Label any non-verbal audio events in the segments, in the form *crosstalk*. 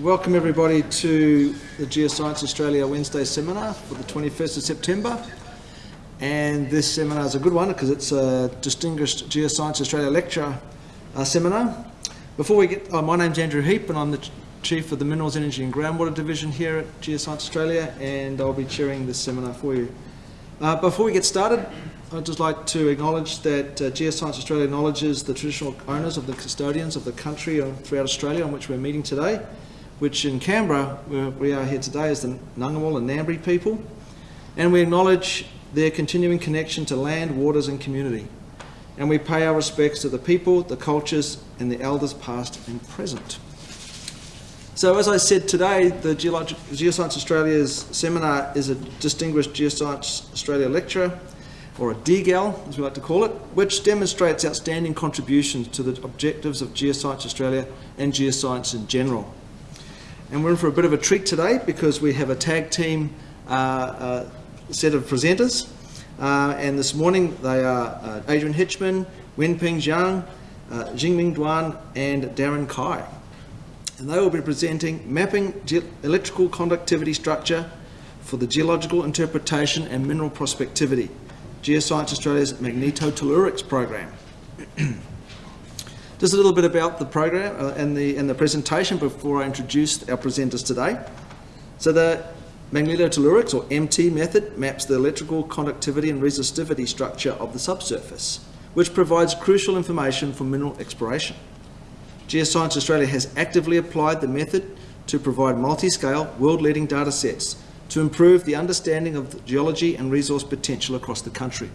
Welcome everybody to the Geoscience Australia Wednesday seminar for the 21st of September. And this seminar is a good one because it's a distinguished Geoscience Australia lecture uh, seminar. Before we get, oh, my name's Andrew Heap and I'm the Chief of the Minerals, Energy and Groundwater Division here at Geoscience Australia and I'll be chairing this seminar for you. Uh, before we get started, I'd just like to acknowledge that uh, Geoscience Australia acknowledges the traditional owners of the custodians of the country throughout Australia on which we're meeting today, which in Canberra, where we are here today, is the Ngunnawal and Ngambri people. And we acknowledge their continuing connection to land, waters and community. And we pay our respects to the people, the cultures and the elders past and present. So as I said today, the Geologic, Geoscience Australia's seminar is a Distinguished Geoscience Australia Lecturer, or a DGAL as we like to call it, which demonstrates outstanding contributions to the objectives of Geoscience Australia and geoscience in general. And we're in for a bit of a treat today because we have a tag team uh, uh, set of presenters. Uh, and this morning they are uh, Adrian Hitchman, Wenping Jiang, uh, Jingming Duan and Darren Kai and they will be presenting Mapping Ge Electrical Conductivity Structure for the Geological Interpretation and Mineral Prospectivity, Geoscience Australia's Magnetotellurics program. *clears throat* Just a little bit about the program uh, and, the, and the presentation before I introduce our presenters today. So the magnetotellurics or MT method maps the electrical conductivity and resistivity structure of the subsurface, which provides crucial information for mineral exploration. Geoscience Australia has actively applied the method to provide multi-scale, world-leading data sets to improve the understanding of the geology and resource potential across the country.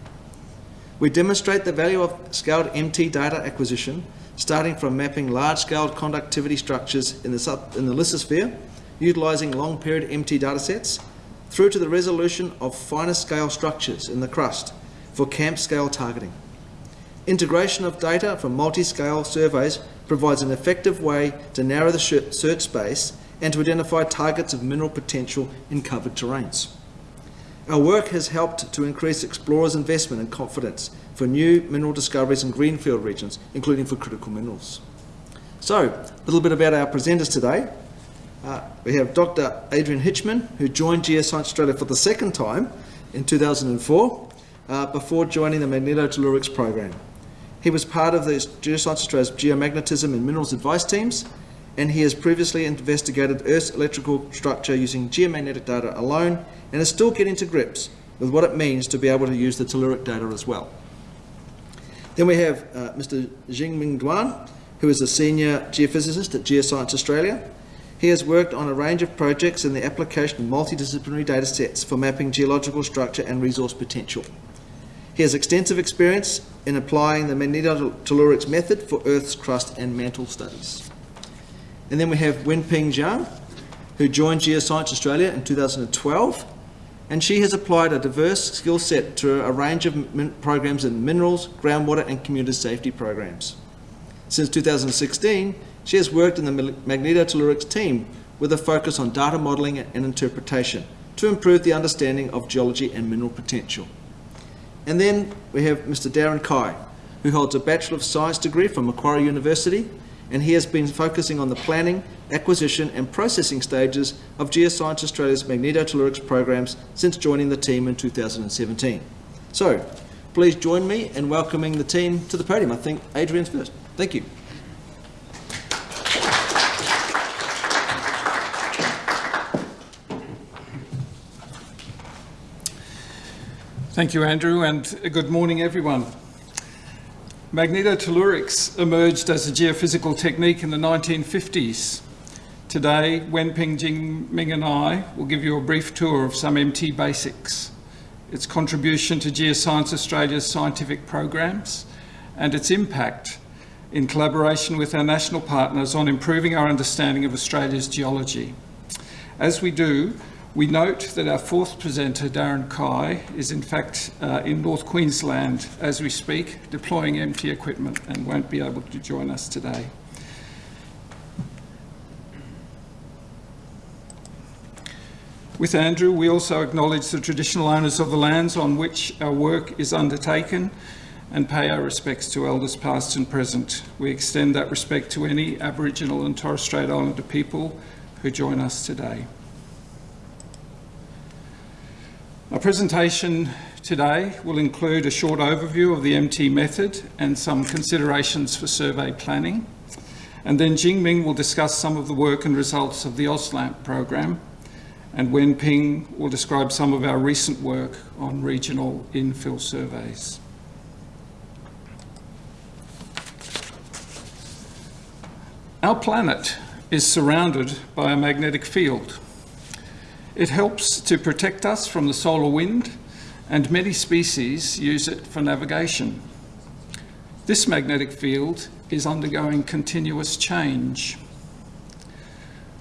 We demonstrate the value of scaled MT data acquisition, starting from mapping large-scale conductivity structures in the, sub, in the lithosphere, utilising long-period MT datasets, through to the resolution of finer scale structures in the crust for camp scale targeting. Integration of data from multi-scale surveys provides an effective way to narrow the search space and to identify targets of mineral potential in covered terrains. Our work has helped to increase explorers' investment and confidence for new mineral discoveries in greenfield regions, including for critical minerals. So, a little bit about our presenters today. Uh, we have Dr. Adrian Hitchman, who joined Geoscience Australia for the second time in 2004, uh, before joining the Magnetotellurics program. He was part of the Geoscience Australia's geomagnetism and minerals advice teams, and he has previously investigated Earth's electrical structure using geomagnetic data alone, and is still getting to grips with what it means to be able to use the telluric data as well. Then we have uh, Mr. Jingming Duan, who is a senior geophysicist at Geoscience Australia. He has worked on a range of projects in the application of multidisciplinary data sets for mapping geological structure and resource potential. He has extensive experience in applying the magnetotellurics method for Earth's crust and mantle studies. And then we have Wenping Jiang, who joined Geoscience Australia in 2012, and she has applied a diverse skill set to a range of programs in minerals, groundwater and community safety programs. Since 2016, she has worked in the magnetotellurics team with a focus on data modelling and interpretation to improve the understanding of geology and mineral potential. And then we have Mr. Darren Kai, who holds a Bachelor of Science degree from Macquarie University, and he has been focusing on the planning, acquisition and processing stages of Geoscience Australia's magnetotellurics programs since joining the team in 2017. So, please join me in welcoming the team to the podium. I think Adrian's first. Thank you. Thank you, Andrew, and good morning, everyone. Magnetotellurics emerged as a geophysical technique in the 1950s. Today, Wenping Jingming and I will give you a brief tour of some MT basics, its contribution to Geoscience Australia's scientific programs, and its impact in collaboration with our national partners on improving our understanding of Australia's geology. As we do, we note that our fourth presenter, Darren Kai, is in fact uh, in North Queensland as we speak, deploying MT equipment and won't be able to join us today. With Andrew, we also acknowledge the traditional owners of the lands on which our work is undertaken and pay our respects to elders past and present. We extend that respect to any Aboriginal and Torres Strait Islander people who join us today. Our presentation today will include a short overview of the MT method and some considerations for survey planning. And then Jingming will discuss some of the work and results of the AusLAMP program. And Wenping will describe some of our recent work on regional infill surveys. Our planet is surrounded by a magnetic field. It helps to protect us from the solar wind and many species use it for navigation. This magnetic field is undergoing continuous change.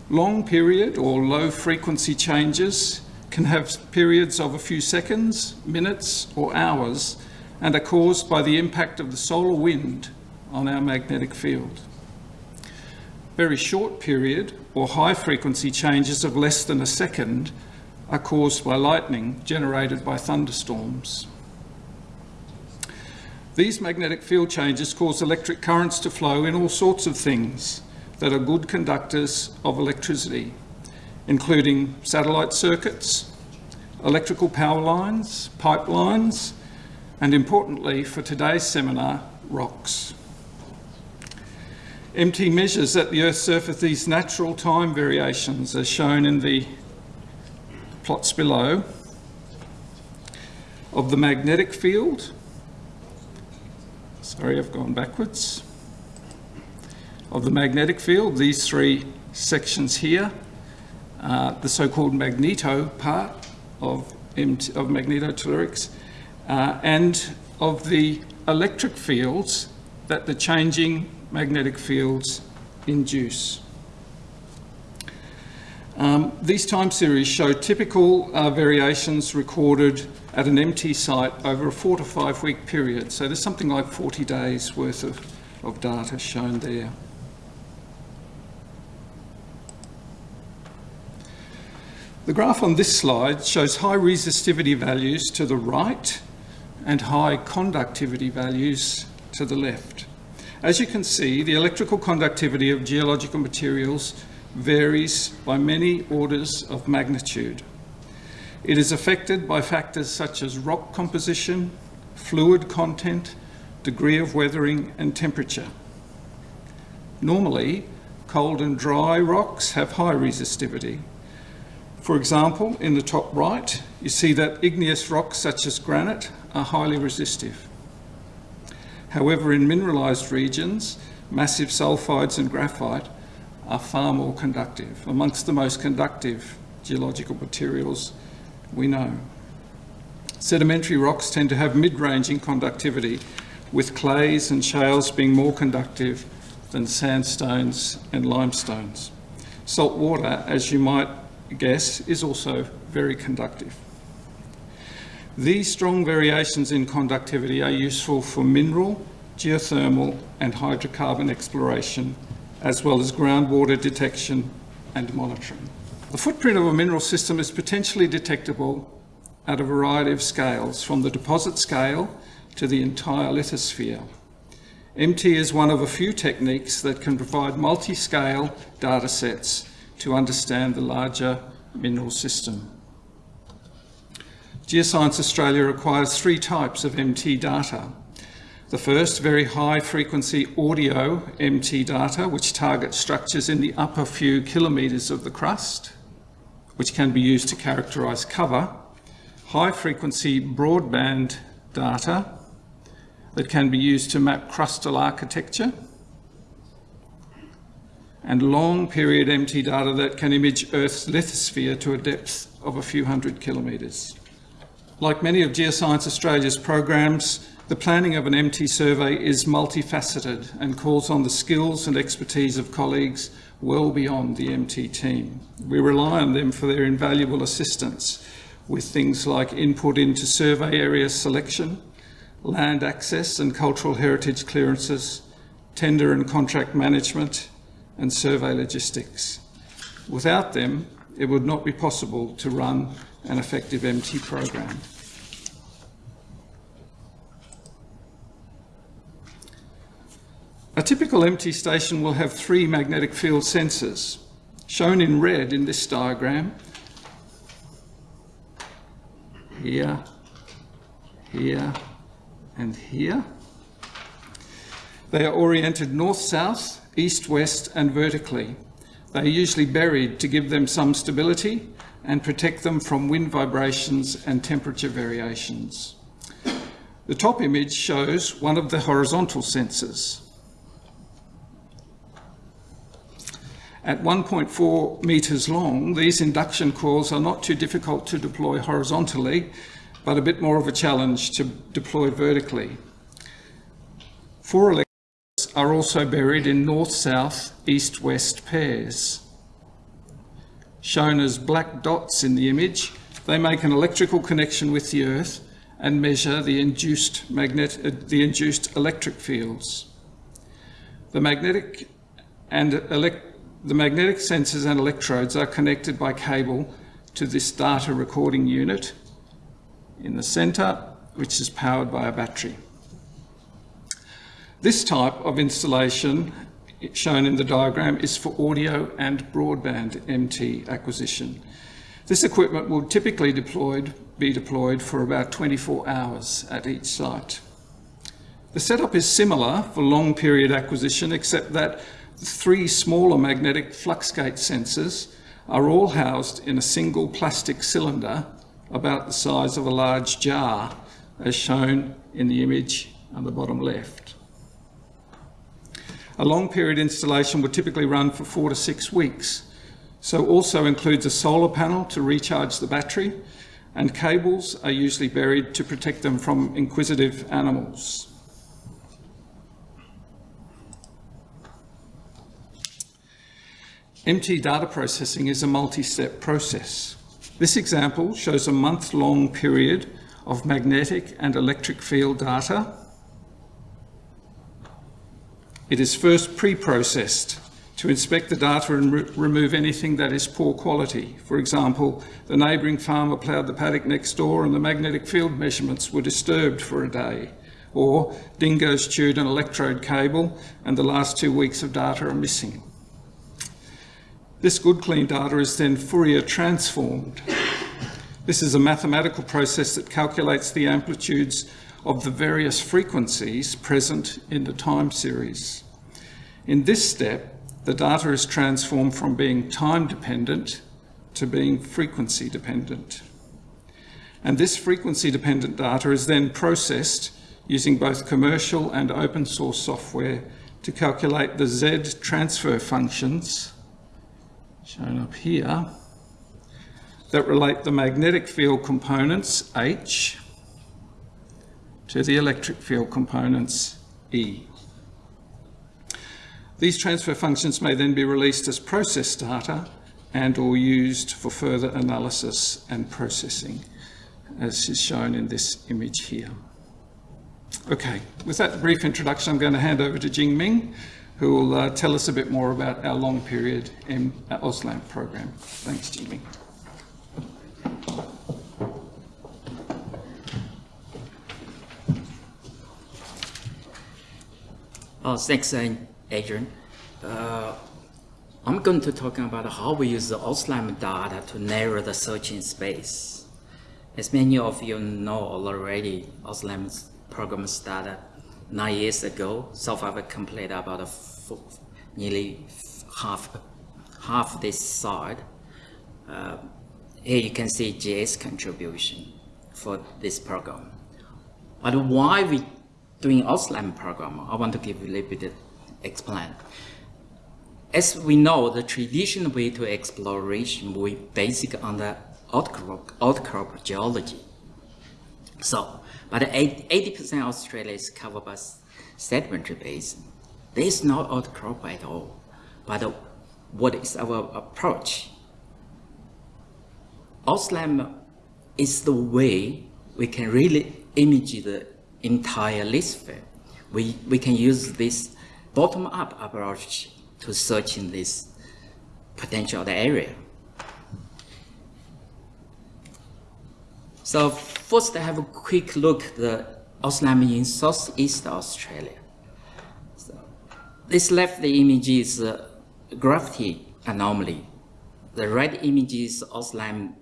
Long period or low frequency changes can have periods of a few seconds, minutes or hours and are caused by the impact of the solar wind on our magnetic field. Very short period or high frequency changes of less than a second are caused by lightning generated by thunderstorms. These magnetic field changes cause electric currents to flow in all sorts of things that are good conductors of electricity, including satellite circuits, electrical power lines, pipelines, and importantly for today's seminar, rocks. MT measures at the Earth's surface these natural time variations as shown in the plots below of the magnetic field Sorry, I've gone backwards. Of the magnetic field, these three sections here, uh, the so-called magneto part of, MT, of magnetotellurics, uh, and of the electric fields that the changing magnetic fields induce. Um, these time series show typical uh, variations recorded at an MT site over a four to five week period. So there's something like 40 days worth of, of data shown there. The graph on this slide shows high resistivity values to the right and high conductivity values to the left. As you can see, the electrical conductivity of geological materials varies by many orders of magnitude. It is affected by factors such as rock composition, fluid content, degree of weathering and temperature. Normally, cold and dry rocks have high resistivity. For example, in the top right, you see that igneous rocks such as granite are highly resistive. However, in mineralised regions, massive sulphides and graphite are far more conductive, amongst the most conductive geological materials we know. Sedimentary rocks tend to have mid-ranging conductivity, with clays and shales being more conductive than sandstones and limestones. Salt water, as you might guess, is also very conductive. These strong variations in conductivity are useful for mineral, geothermal and hydrocarbon exploration as well as groundwater detection and monitoring. The footprint of a mineral system is potentially detectable at a variety of scales, from the deposit scale to the entire lithosphere. MT is one of a few techniques that can provide multi-scale data sets to understand the larger mineral system. Geoscience Australia requires three types of MT data. The first, very high frequency audio MT data, which targets structures in the upper few kilometres of the crust, which can be used to characterise cover. High frequency broadband data that can be used to map crustal architecture. And long period MT data that can image Earth's lithosphere to a depth of a few hundred kilometres. Like many of Geoscience Australia's programs, the planning of an MT survey is multifaceted and calls on the skills and expertise of colleagues well beyond the MT team. We rely on them for their invaluable assistance with things like input into survey area selection, land access and cultural heritage clearances, tender and contract management, and survey logistics. Without them, it would not be possible to run an effective MT program. A typical MT station will have three magnetic field sensors, Shown in red in this diagram, here, here, and here. They are oriented north-south, east-west, and vertically. They are usually buried to give them some stability and protect them from wind vibrations and temperature variations. The top image shows one of the horizontal sensors. At 1.4 metres long, these induction coils are not too difficult to deploy horizontally, but a bit more of a challenge to deploy vertically. Four electrodes are also buried in north-south, east-west pairs. Shown as black dots in the image, they make an electrical connection with the Earth and measure the induced, magnet, uh, the induced electric fields. The magnetic and the magnetic sensors and electrodes are connected by cable to this data recording unit in the centre, which is powered by a battery. This type of installation shown in the diagram is for audio and broadband MT acquisition. This equipment will typically deployed, be deployed for about 24 hours at each site. The setup is similar for long period acquisition except that three smaller magnetic fluxgate sensors are all housed in a single plastic cylinder about the size of a large jar, as shown in the image on the bottom left. A long period installation would typically run for four to six weeks, so also includes a solar panel to recharge the battery, and cables are usually buried to protect them from inquisitive animals. MT data processing is a multi-step process. This example shows a month-long period of magnetic and electric field data. It is first pre-processed to inspect the data and re remove anything that is poor quality. For example, the neighbouring farmer ploughed the paddock next door and the magnetic field measurements were disturbed for a day. Or dingoes chewed an electrode cable and the last two weeks of data are missing. This good clean data is then Fourier transformed. This is a mathematical process that calculates the amplitudes of the various frequencies present in the time series. In this step, the data is transformed from being time dependent to being frequency dependent. And this frequency dependent data is then processed using both commercial and open source software to calculate the Z transfer functions shown up here, that relate the magnetic field components, H, to the electric field components, E. These transfer functions may then be released as process data and or used for further analysis and processing, as is shown in this image here. Okay, with that brief introduction, I'm going to hand over to Jing Ming, who will uh, tell us a bit more about our long period in uh, AusLAMP program. Thanks, Jimmy. Oh, thanks, Adrian. Uh, I'm going to talk about how we use the AusLAMP data to narrow the searching space. As many of you know already, AusLAMP's program started nine years ago, South Africa completed about nearly half half this side. Uh, here you can see JS contribution for this program. But why we doing AusLAMP program? I want to give a little bit explain. As we know, the traditional way to exploration we basic on the outcrop, outcrop geology. So but 80% of Australia is covered by sedimentary basin. There is no outcrop at all. But what is our approach? AusLAMP is the way we can really image the entire lithosphere. We, we can use this bottom-up approach to search in this potential area. So first I have a quick look at the AusLAMP in Southeast Australia. So this left the image is gravity anomaly the red image is AusLAMP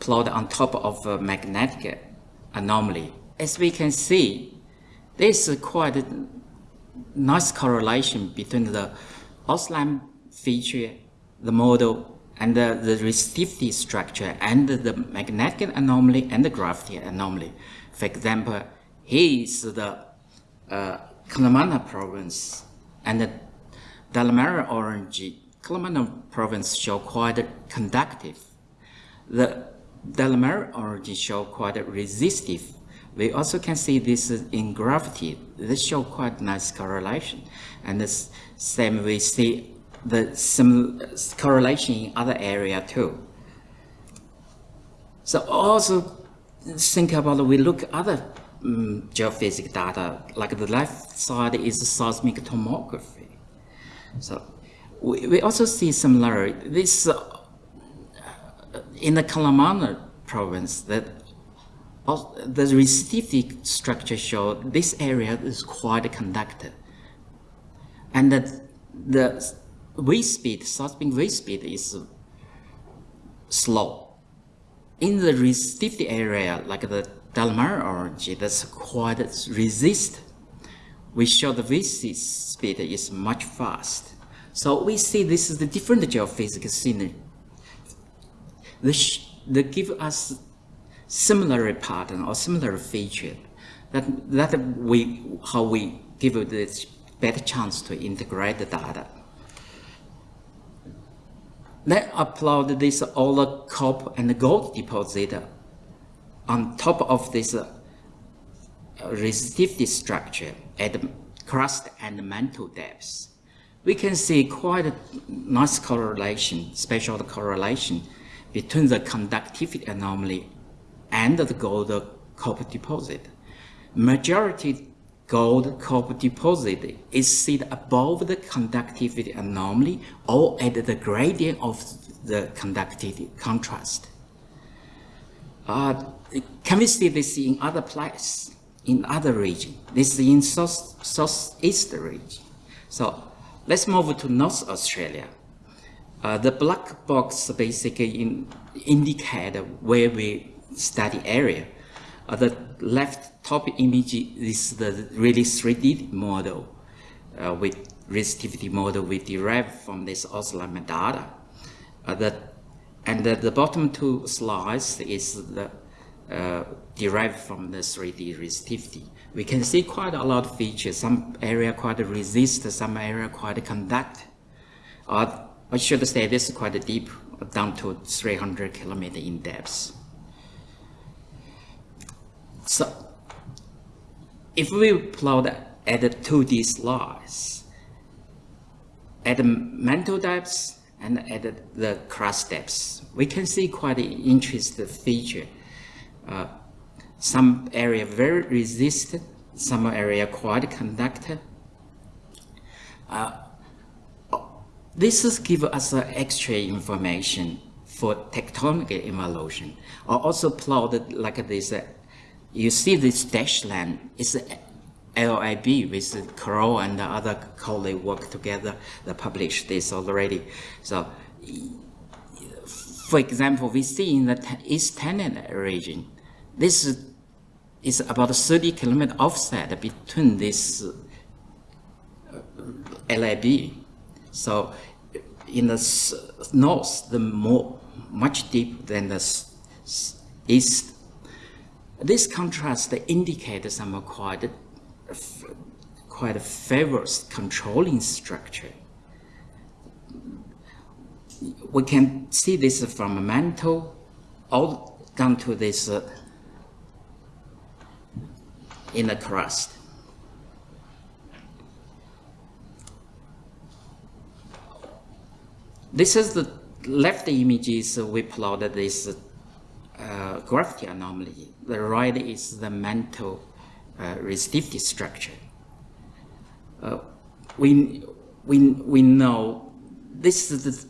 plot on top of a magnetic anomaly. As we can see, there's quite a nice correlation between the AusLAMP feature, the model, and the, the resistivity structure, and the magnetic anomaly and the gravity anomaly. For example, here is the uh, Curnamona province and the Delamerian Orogen. Curnamona province show quite conductive. The Delamerian Orogen show quite resistive. We also can see this in gravity. This show quite nice correlation. And the same we see the some correlation in other area too. So also think about we look other um, geophysics data, like the left side is seismic tomography. So we, we also see similarity. This in the Curnamona province, that the resistivity structure show this area is quite conductive, and that the wave speed, seismic wave speed is slow. In the resistivity area, like the Delamerian Orogen, that's quite resist. We show the wave speed is much fast. So we see this is the different geophysical scenery. This, they give us similar pattern or similar feature that, that we, how we give this better chance to integrate the data. Then upload this all the copper and gold deposit on top of this uh, resistivity structure at crust and mantle depths. We can see quite a nice correlation, special correlation between the conductivity anomaly and the gold copper deposit. Majority gold copper deposit is seen above the conductivity anomaly or at the gradient of the conductivity contrast. Uh, can we see this in other places, in other region? This is in south, southeast region. So let's move to North Australia. Uh, the black box basically in, indicate where we study area. Uh, the left top image is the really 3D model uh, with resistivity model we derived from this oscillator data. Uh, the, and the, the, bottom two slides is the, uh, derived from the 3D resistivity. We can see quite a lot of features. Some area quite resist, some area quite conduct. Uh, I should say this is quite deep, down to 300 kilometer in depth. So, if we plot at the 2D slice, at the mantle depths and at the crust depths, we can see quite an interesting feature. Uh, some area very resistant, some area quite conductive. Uh, this is give us uh, extra information for tectonic evolution. I also plotted like this. Uh, you see this dashed line is LIB with Crow and the other colleagues work together. They published this already. So, for example, we see in the East Tennant region, this is about 30 kilometer offset between this uh, LIB. So in the north, the more much deeper than the east. This contrast indicates some quite quite favors controlling structure. We can see this from a mantle all down to this uh, inner crust. This is the left images we plotted this uh, gravity anomaly. The right is the mantle uh, resistivity structure. Uh, we, we, we know this is the,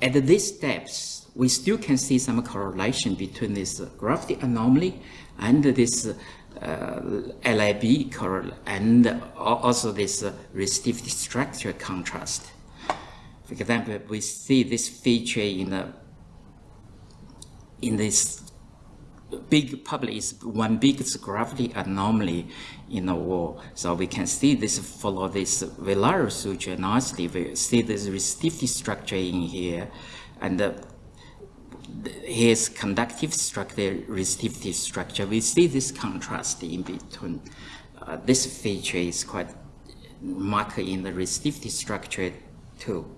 at this steps, we still can see some correlation between this gravity anomaly and this uh, LIB and also this resistivity structure contrast. For example, we see this feature in the in this big public is one biggest gravity anomaly in the wall. So we can see this follow this velar suture nicely. We see this resistivity structure in here, and uh, here's conductive structure, resistivity structure. We see this contrast in between. Uh, this feature is quite marked in the resistivity structure too.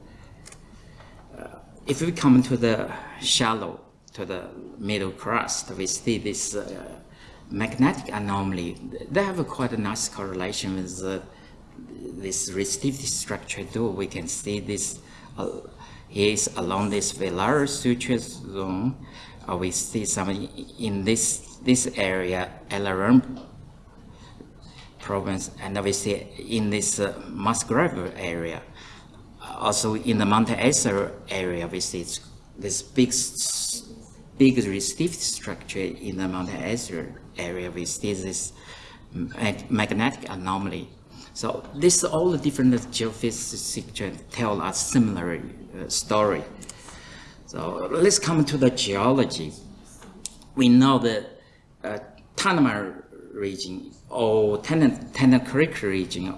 Uh, if we come to the shallow, to the middle crust, we see this uh, magnetic anomaly. They have a quite a nice correlation with the, this resistivity structure too. We can see this uh, is along this velar suture zone. Uh, we see some in this this area, LRM province, and we see in this uh, Musgrave area. Also in the Mount Isa area, we see this big big resistive structure in the Mount Isa area. We see this mag magnetic anomaly. So this all the different geophysics tell us similar uh, story. So let's come to the geology. We know the uh, region or Creek region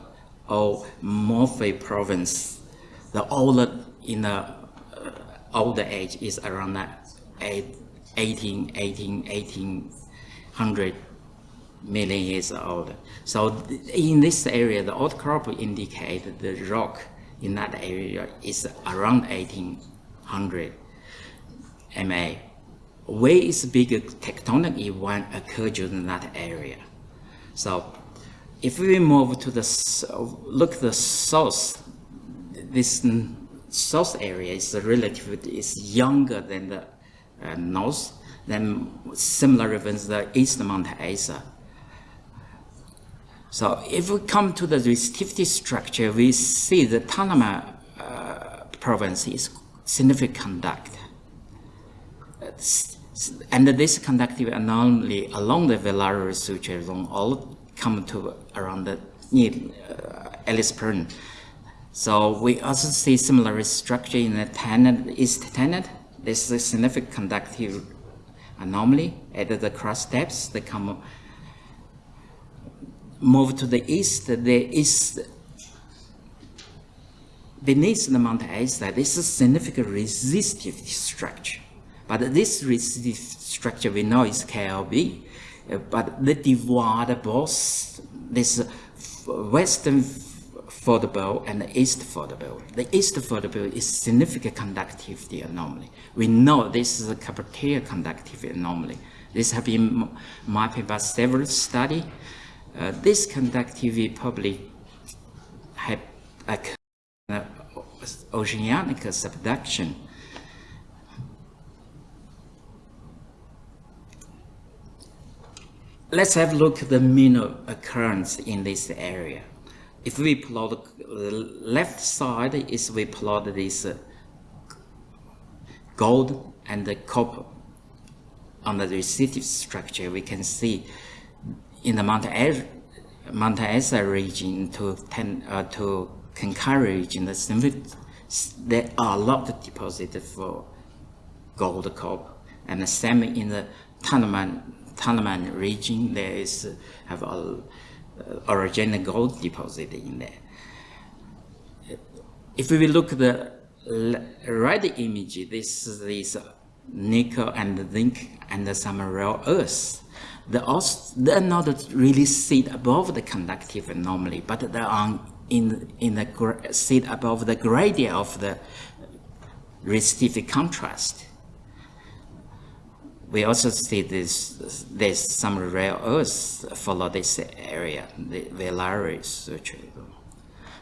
or Murphy province, the older in the uh, older age is around that 18, 18, 1800 million years old. So in this area, the outcrop indicate the rock in that area is around 1800 MA. Where is bigger tectonic event occurred in that area? So if we move to the, look the south, this south area is relatively is younger than the uh, north, then similar events the east Mount Isa. So if we come to the resistivity structure, we see the Tanami uh, province is significant conduct. And this conductive anomaly along the Velar suture zone all come to around the near uh, Ellis So we also see similar structure in the Tennant, East Tennant. This is a significant conductive anomaly at the cross steps. They come move to the east, there is beneath the Mount Isa, this is significant resistive structure. But this resistive structure we know is KLB, uh, but the divide both this western fold belt and the east fold belt. The east fold belt is significant conductivity anomaly. We know this is a Carpentaria conductivity anomaly. This has been mapped by several studies uh, this conductivity probably had a oceanic subduction. Let's have a look at the mean occurrence in this area. If we plot the left side is we plot this uh, gold and the copper on the resistive structure, we can see in the Mount, Isa region to, ten, uh, to Cloncurry region, there are a lot of deposits for gold copper. And the same in the Tanami region, there is uh, have a original gold deposit in there. If we look at the right image, this is nickel and zinc and some rare earth they're not really sit above the conductive anomaly, but they are in, in the sit above the gradient of the resistive contrast. We also see this, there's some rare earths follow this area, the Velaris.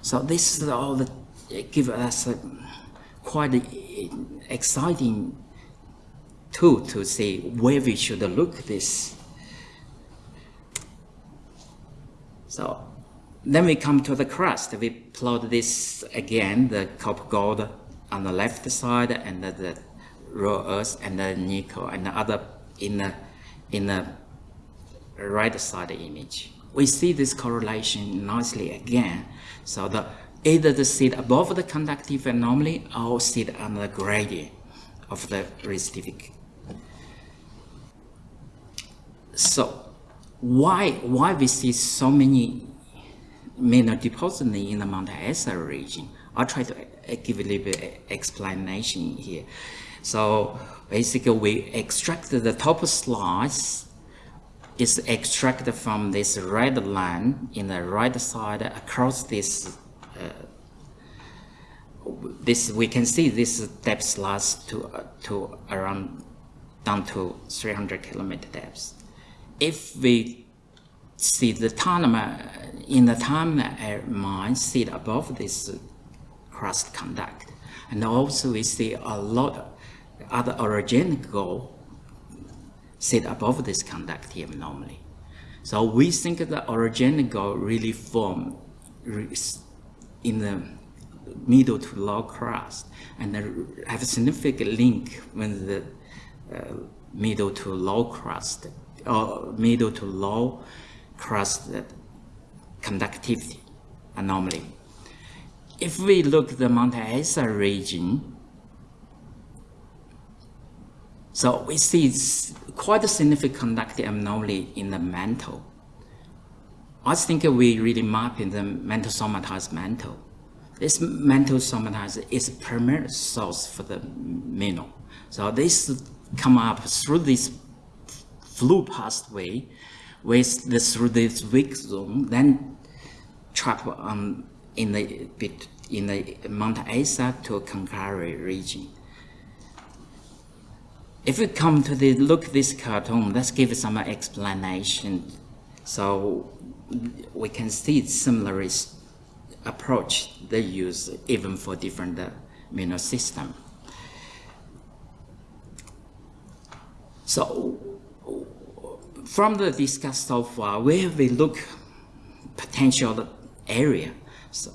So this is all that give us a quite exciting tool to see where we should look this So then we come to the crust. We plot this again, the copper gold on the left side and the, the earth and the nickel and the other in the, in the right side image. We see this correlation nicely again. So the either the sit above the conductive anomaly or sit under the gradient of the resistivity. So why why we see so many mineral deposits in the Mount Isa region? I'll try to uh, give a little bit explanation here. So basically we extract the top slice is extracted from this red line in the right side across this this we can see this depth slice to uh, to around down to 300 kilometer depth. If we see the time in the time mine sit above this crust conduct, and also we see a lot other orogenic gold sit above this conductive anomaly. So we think the orogenic gold really form in the middle to low crust and have a significant link with the uh, middle to low crust or middle to low crust conductivity anomaly. If we look at the Mount Isa region, so we see quite a significant conductive anomaly in the mantle. I think we really map in the mantle somatized mantle. This mantle somatized is a primary source for the mineral. So this come up through this flow pathway with the, through this weak zone, then trap um, in the bit in the Mount Isa to Cloncurry region. If we come to the look this cartoon, let's give some explanation. So we can see similar approach they use even for different uh, mineral system. So from the discussed so far, where we look potential area. So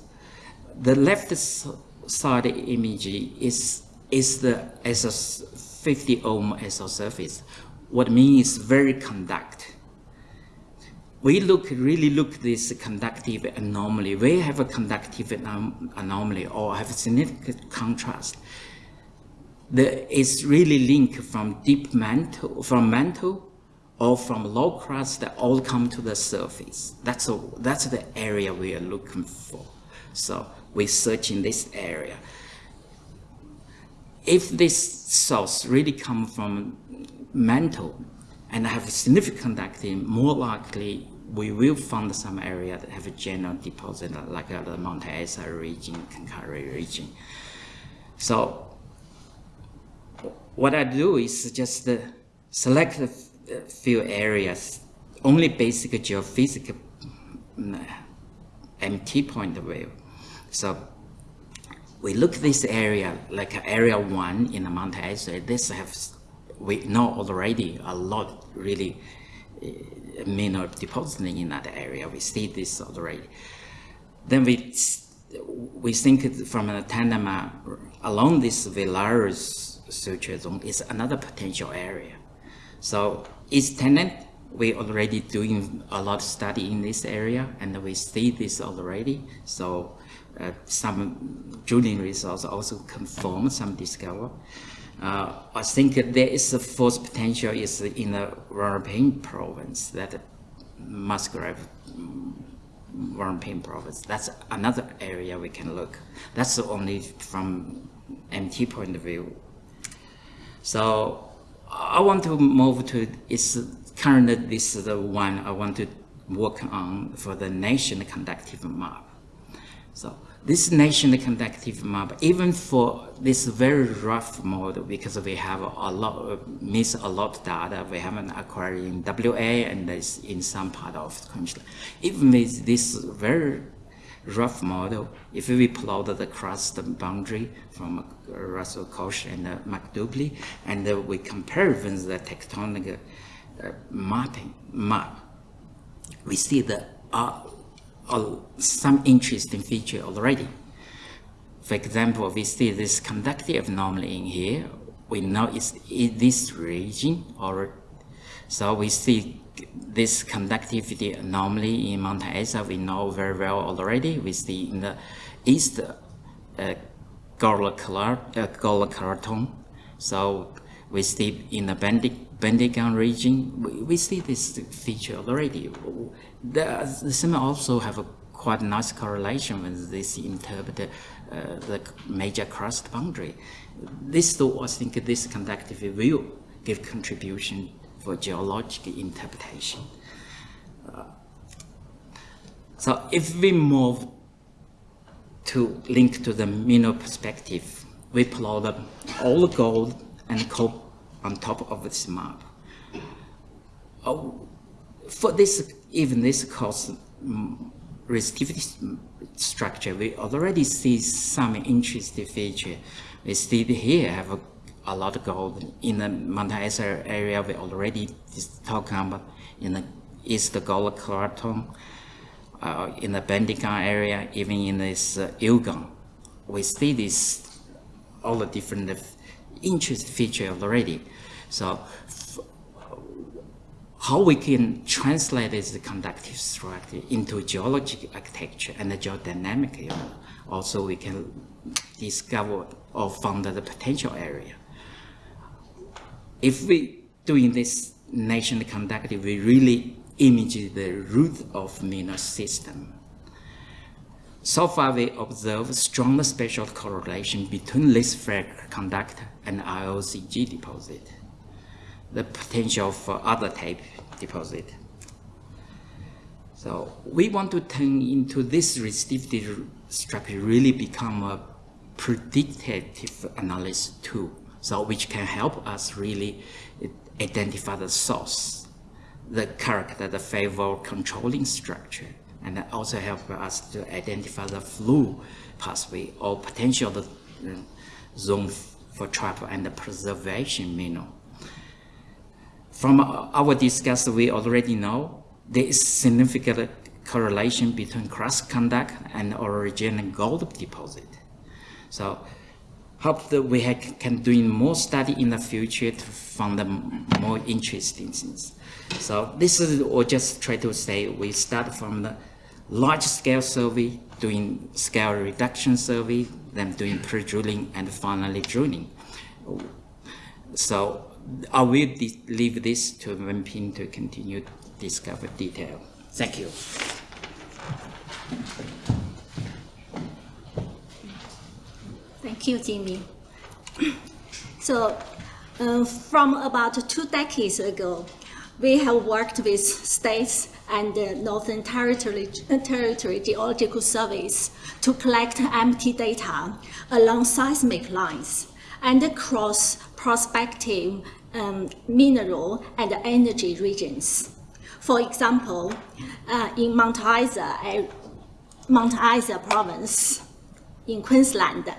the left side image is is the as a 50 ohm SO surface. What means very conduct we look really look this conductive anomaly. We have a conductive anom anomaly or have significant contrast. There is really linked from deep mantle, from mantle or from low crust that all come to the surface. That's, a, that's the area we are looking for. So we search in this area. If this source really come from mantle and have significant conducting, more likely we will find some area that have a general deposit like uh, the Mount Isa region, Cloncurry region. So what I do is just uh, select a few areas, only basic geophysical mm, MT point of view. So we look this area like area one in the Mount Isa. This have we know already a lot really eh, mineral depositing in that area. We see this already. Then we we think from a tandem uh, along this Villaris suture zone is another potential area. So East Tennant, we already doing a lot of study in this area and we see this already. So uh, some drilling results also confirm some discovery. Uh, I think there is a fourth potential is in the Warumpi province, that Musgrave Warumpi province. That's another area we can look. That's only from MT point of view. So I want to move to, is currently this is the one I want to work on for the nation conductive map. So this nation conductive map, even for this very rough model, because we have a lot, miss a lot of data, we haven't acquired in WA and in some part of the country. Even with this very rough model, if we plot the crust boundary from Russell Korsch and uh, and we compare with the tectonic uh, mapping map, we see uh, uh, some interesting feature already. For example, we see this conductive anomaly in here. We know it's in this region or So we see this conductivity anomaly in Mount Isa we know very well already. We see in the east uh, Golokaraton. So we see in the Bendigan region, we, we, see this feature already. The, the also have a quite nice correlation with this interpret uh, the major crust boundary. This, though, I think this conductivity will give contribution for geological interpretation. Uh, so if we move to link to the mineral perspective, we plot all the gold and coal on top of this map. Oh, for this, even this cost mm, resistivity structure, we already see some interesting feature. We see here have a, a lot of gold in the Mount area. We already talking about in the East Gawler Craton, uh, in the Bendigan area, even in this uh. We see this all the different interest feature already. So how we can translate this conductive structure into geologic architecture and geodynamic also we can discover or find the potential area. If we doing this nation conductive, we really image the root of mineral system. So far, we observe strong spatial correlation between this fracture conductor and IOCG deposit the potential for other type deposit. So we want to turn into this resistivity structure really become a predictive analysis tool, so which can help us really identify the source, the character, the favor controlling structure, and also help us to identify the flow pathway or potential uh, zone for trap and the preservation mineral. From our discussion, we already know there is significant correlation between crust conduct and origin gold deposit. So hope that we can do more study in the future to find the more interesting things. So this is or just try to say we start from the large scale survey, doing scale reduction survey, then doing pre-drilling and finally drilling. So I will leave this to Wenping to continue to discover detail. Thank you. Thank you, Jimmy. So, uh, from about two decades ago, we have worked with states and uh, Northern Territory, Territory Geological Surveys to collect MT data along seismic lines and across prospective um, mineral and energy regions. For example, uh, in Mount Isa, uh, Mount Isa province in Queensland,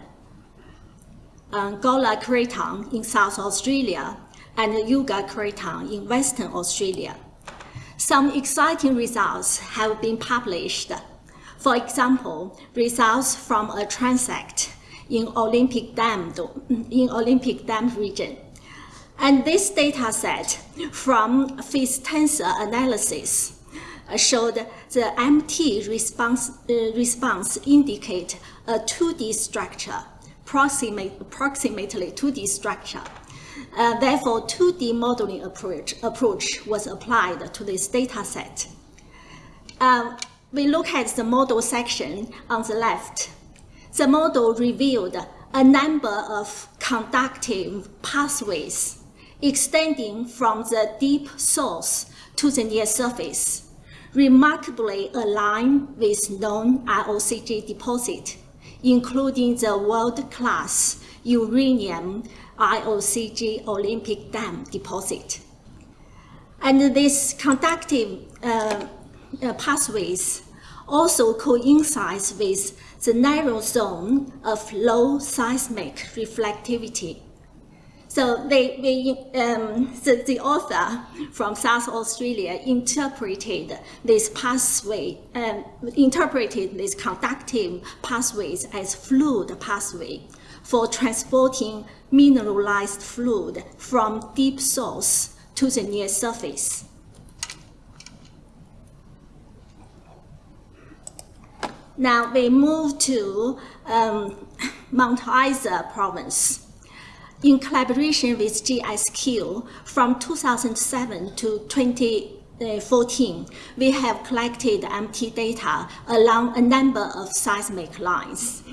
uh, Gawler Craton in South Australia, and Yilgarn Craton in Western Australia. Some exciting results have been published. For example, results from a transect in Olympic Dam, in Olympic Dam region and this data set from phase tensor analysis uh, showed the MT response, uh, response indicate a 2D structure, approximate, approximately 2D structure. Uh, therefore, 2D modeling approach, approach was applied to this data set. Um, we look at the model section on the left. The model revealed a number of conductive pathways extending from the deep source to the near surface, remarkably aligned with known IOCG deposit, including the world-class uranium IOCG Olympic Dam deposit. And these conductive uh, uh, pathways also coincides with the narrow zone of low seismic reflectivity so they, they um, the, the author from South Australia interpreted this pathway, um, interpreted these conductive pathways as fluid pathway for transporting mineralized fluid from deep source to the near surface. Now we move to um, *coughs* Mount Isa province. In collaboration with GSQ, from 2007 to 2014, we have collected MT data along a number of seismic lines.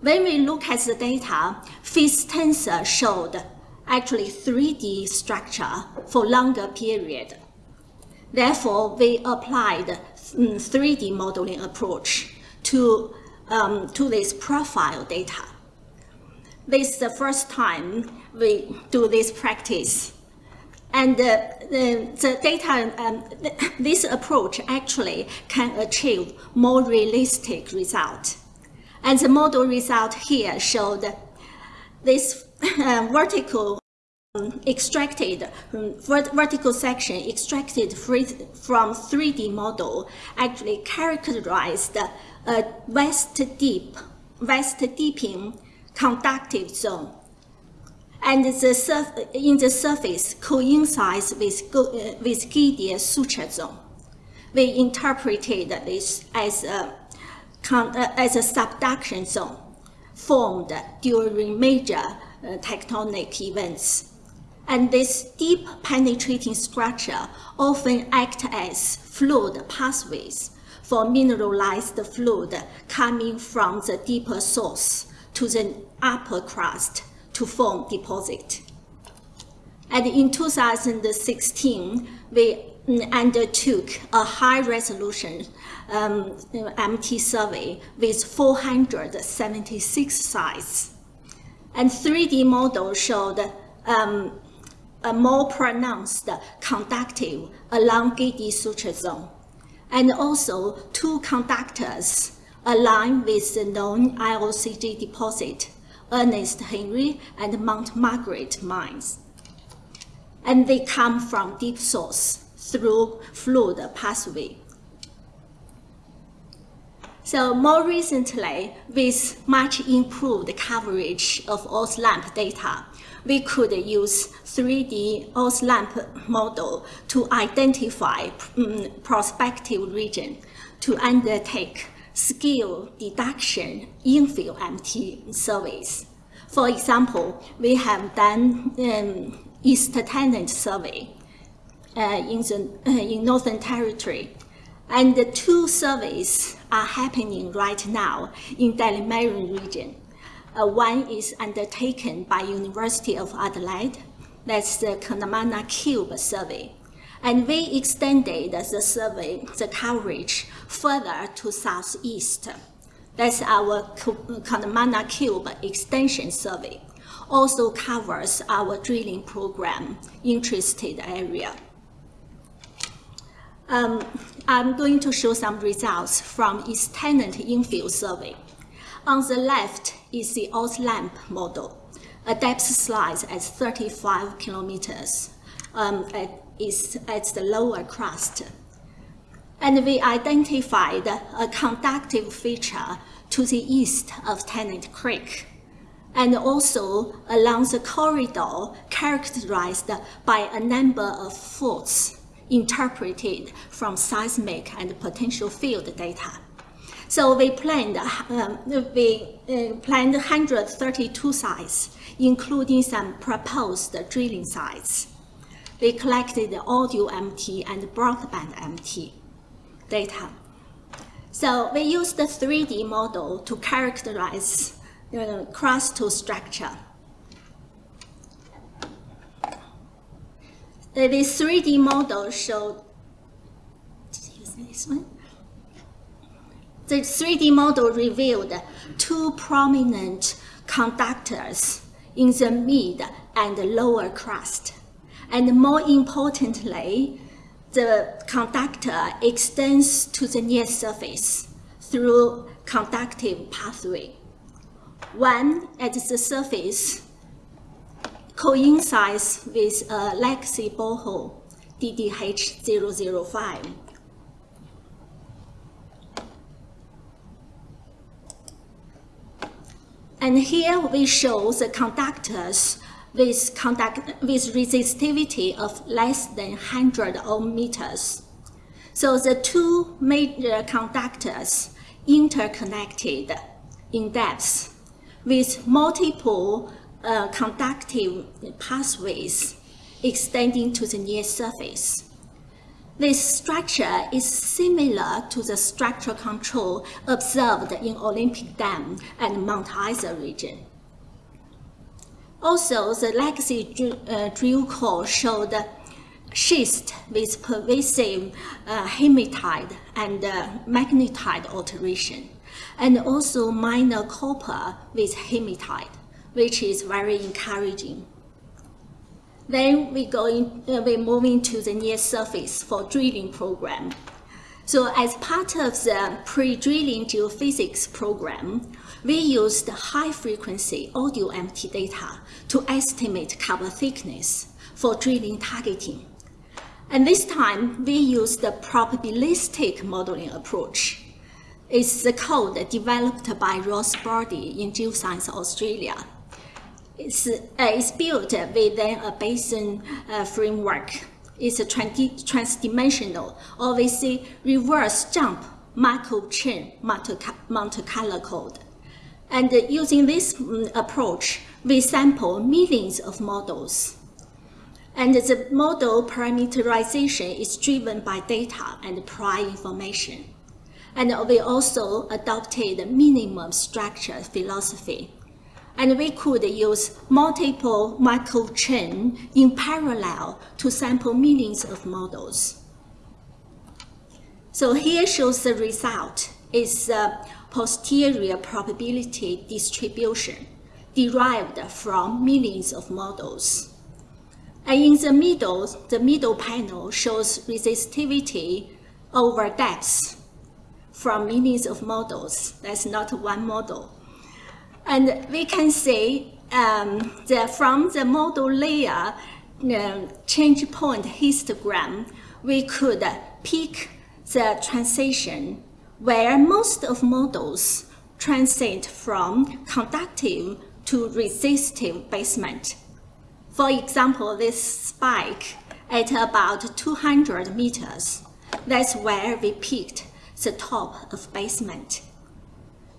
When we look at the data, phase tensor showed actually 3D structure for longer period. Therefore, we applied 3D modeling approach to, um, to this profile data. This is the first time we do this practice. And uh, the, the data, um, th this approach actually can achieve more realistic result. And the model result here showed this uh, vertical um, extracted um, vertical section extracted from 3D model actually characterized a west deep, west deeping conductive zone. And the in the surface coincides with, uh, with Gidyea suture zone. We interpreted this as a, as a subduction zone formed during major uh, tectonic events and this deep penetrating structure often act as fluid pathways for mineralized fluid coming from the deeper source to the upper crust to form deposit. And in 2016, we undertook a high-resolution um, MT survey with 476 sites. And 3D model showed um, a more pronounced conductive along Gidyea suture zone, and also two conductors align with the known IOCG deposit, Ernest Henry and Mount Margaret mines. And they come from deep source through fluid pathway. So more recently, with much improved coverage of AusLAMP data, we could use 3D AusLAMP model to identify um, prospective region to undertake scale deduction infill MT surveys. For example, we have done um, East Tennant survey uh, in, the, uh, in Northern Territory. And the two surveys are happening right now in Daly region. Uh, one is undertaken by University of Adelaide. That's the Curnamona Cube survey. And we extended the survey, the coverage further to southeast. That's our Curnamona Cube extension survey. Also covers our drilling program interested area. Um, I'm going to show some results from East Tennant infill survey. On the left is the AusLAMP model. A depth slice at 35 kilometers um, at, is at the lower crust. And we identified a conductive feature to the east of Tennant Creek, and also along the corridor characterized by a number of faults interpreted from seismic and potential field data. So we planned, um, we uh, planned 132 sites, including some proposed drilling sites. We collected the audio MT and broadband MT data. So we used the 3D model to characterize the crustal structure. The 3D model showed, this one? the 3D model revealed two prominent conductors in the mid and lower crust. And more importantly, the conductor extends to the near surface through conductive pathway. One at the surface coincides with a legacy borehole, DDH005, And here we show the conductors with, conduct, with resistivity of less than 100 ohm meters. So the two major conductors interconnected in depth with multiple uh, conductive pathways extending to the near surface. This structure is similar to the structural control observed in Olympic Dam and Mount Isa region. Also, the legacy uh, drill core showed schist with pervasive uh, hematite and uh, magnetite alteration, and also minor copper with hematite, which is very encouraging. Then we go in, uh, we move into the near surface for drilling program. So as part of the pre-drilling geophysics program, we used high-frequency audio MT data to estimate cover thickness for drilling targeting. And this time, we used the probabilistic modeling approach. It's the code developed by Ross Brodie in Geoscience Australia. It's, uh, it's built within a Bayesian uh, framework. It's a trans transdimensional, we say reverse jump Markov chain Monte Carlo code. And uh, using this um, approach, we sample millions of models. And the model parameterization is driven by data and prior information. And we also adopted minimum structure philosophy and we could use multiple Markov chain in parallel to sample millions of models. So here shows the result is a posterior probability distribution derived from millions of models. And in the middle, the middle panel shows resistivity over depth from millions of models. That's not one model. And we can see um, that from the model layer uh, change point histogram, we could pick the transition where most of models transit from conductive to resistive basement. For example, this spike at about 200 meters, that's where we picked the top of basement.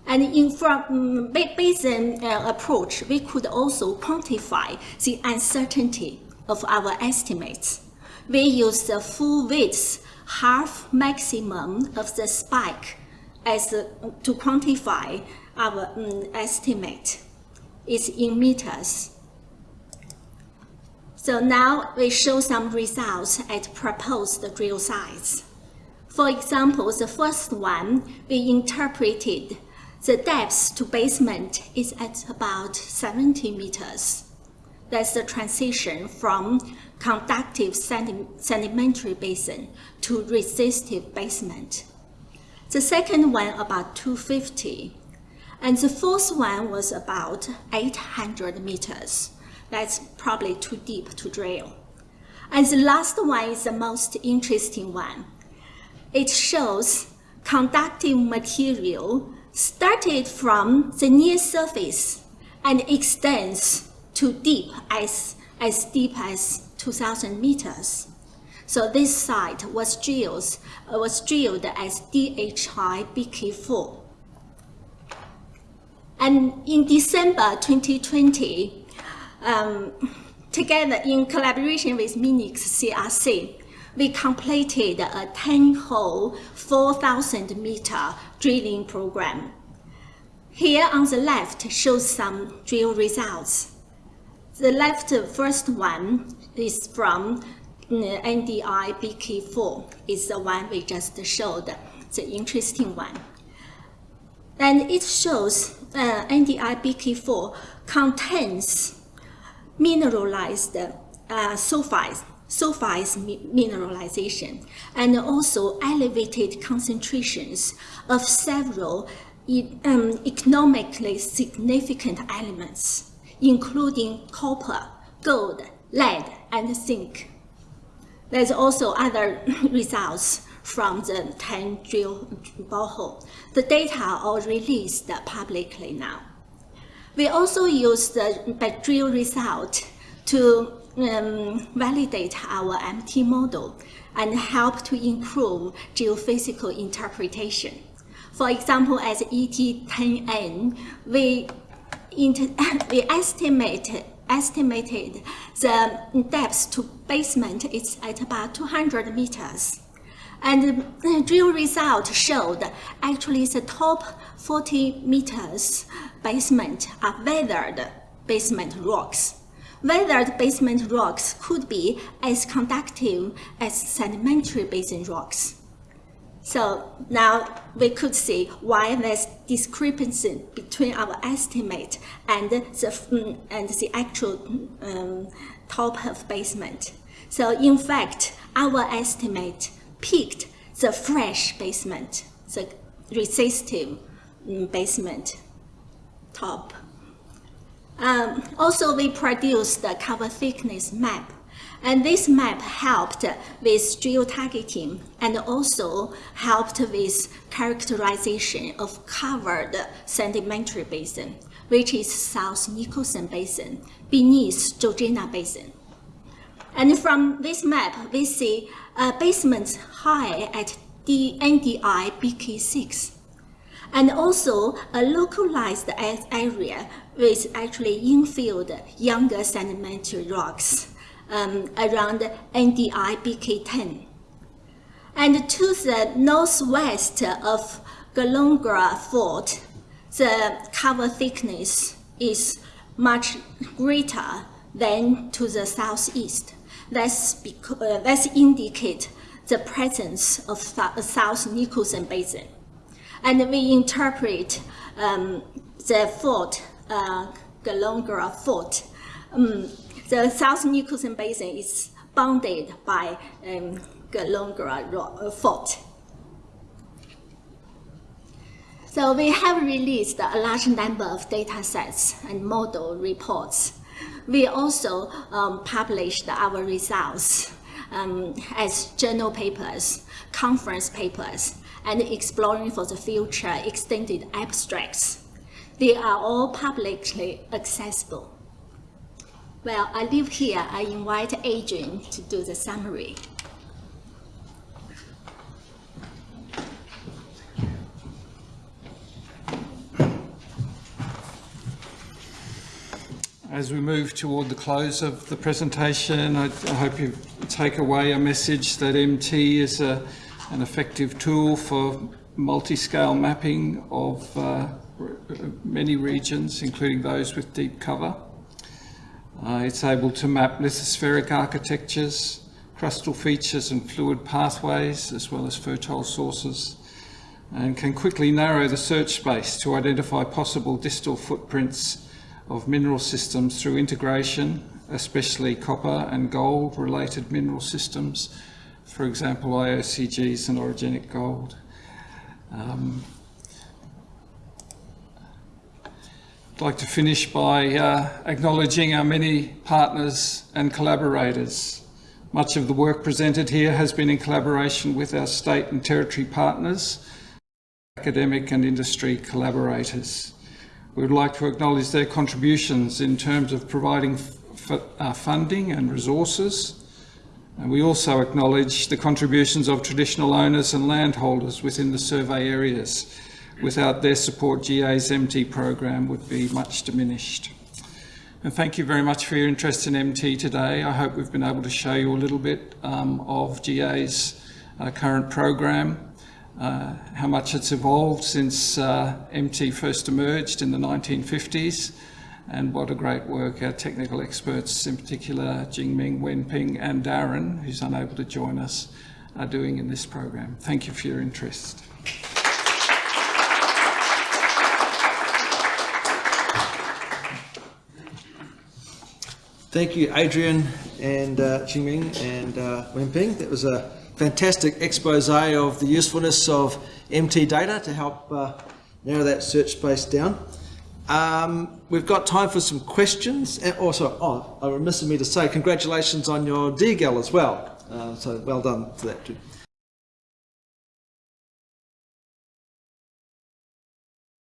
And in from um, Bayesian uh, approach, we could also quantify the uncertainty of our estimates. We use the full width half maximum of the spike as uh, to quantify our um, estimate. It's in meters. So now we show some results at proposed drill sites. For example, the first one, we interpreted the depth to basement is at about 70 meters. That's the transition from conductive sedimentary basin to resistive basement. The second one about 250. And the fourth one was about 800 meters. That's probably too deep to drill. And the last one is the most interesting one. It shows conductive material started from the near surface and extends to deep as, as deep as 2,000 meters. So this site was drilled, uh, was drilled as NDI BK4. And in December 2020, um, together in collaboration with MinEx CRC, we completed a 10-hole, 4,000 meter drilling program. Here on the left shows some drill results. The left first one is from NDI BK4, is the one we just showed, the interesting one. And it shows uh, NDI BK4 contains mineralized uh, sulfides sulfides mineralization, and also elevated concentrations of several um, economically significant elements, including copper, gold, lead, and zinc. There's also other *laughs* results from the 10 drill borehole. The data are released publicly now. We also use the drill result to um, validate our MT model and help to improve geophysical interpretation. For example, as ET10N, we, *laughs* we estimated, estimated the depth to basement is at about 200 meters. And the drill result showed actually the top 40 meters basement are weathered basement rocks. Weathered basement rocks could be as conductive as sedimentary basin rocks. So now we could see why there's discrepancy between our estimate and the, and the actual um, top of basement. So in fact, our estimate peaked the fresh basement, the resistive mm, basement top. Um, also, we produced the cover thickness map. And this map helped with geo-targeting and also helped with characterization of covered sedimentary basin, which is South Nicholson Basin, beneath Georgina Basin. And from this map, we see uh, basements high at the NDI BK6 and also a localized area with actually infilled younger sedimentary rocks um, around NDI BK10. And to the northwest of Golongra Fault, the cover thickness is much greater than to the southeast. That's, uh, that's indicate the presence of South Nicholson Basin. And we interpret um, the fault, uh, Golongra fault. Um, the South Nicholson Basin is bounded by um, Golongra uh, fault. So we have released a large number of data sets and model reports. We also um, published our results um, as journal papers, conference papers, and exploring for the future extended abstracts. They are all publicly accessible. Well, I leave here. I invite Adrian to do the summary. As we move toward the close of the presentation, I, I hope you take away a message that MT is a an effective tool for multi-scale mapping of uh, many regions, including those with deep cover. Uh, it's able to map lithospheric architectures, crustal features and fluid pathways, as well as fertile sources, and can quickly narrow the search space to identify possible distal footprints of mineral systems through integration, especially copper and gold related mineral systems, for example, IOCGs and orogenic gold. Um, I'd like to finish by uh, acknowledging our many partners and collaborators. Much of the work presented here has been in collaboration with our state and territory partners, academic and industry collaborators. We would like to acknowledge their contributions in terms of providing uh, funding and resources, and we also acknowledge the contributions of traditional owners and landholders within the survey areas. Without their support, GA's MT program would be much diminished. And thank you very much for your interest in MT today. I hope we've been able to show you a little bit um, of GA's uh, current program, uh, how much it's evolved since uh, MT first emerged in the 1950s, and what a great work our technical experts, in particular Jingming, Wenping and Darren, who's unable to join us, are doing in this program. Thank you for your interest. Thank you, Adrian and uh, Jingming and uh, Wenping. That was a fantastic expose of the usefulness of MT data to help uh, narrow that search space down. Um, we've got time for some questions. Also, oh, I remiss of me to say congratulations on your DGAL as well. Uh, so well done for that too.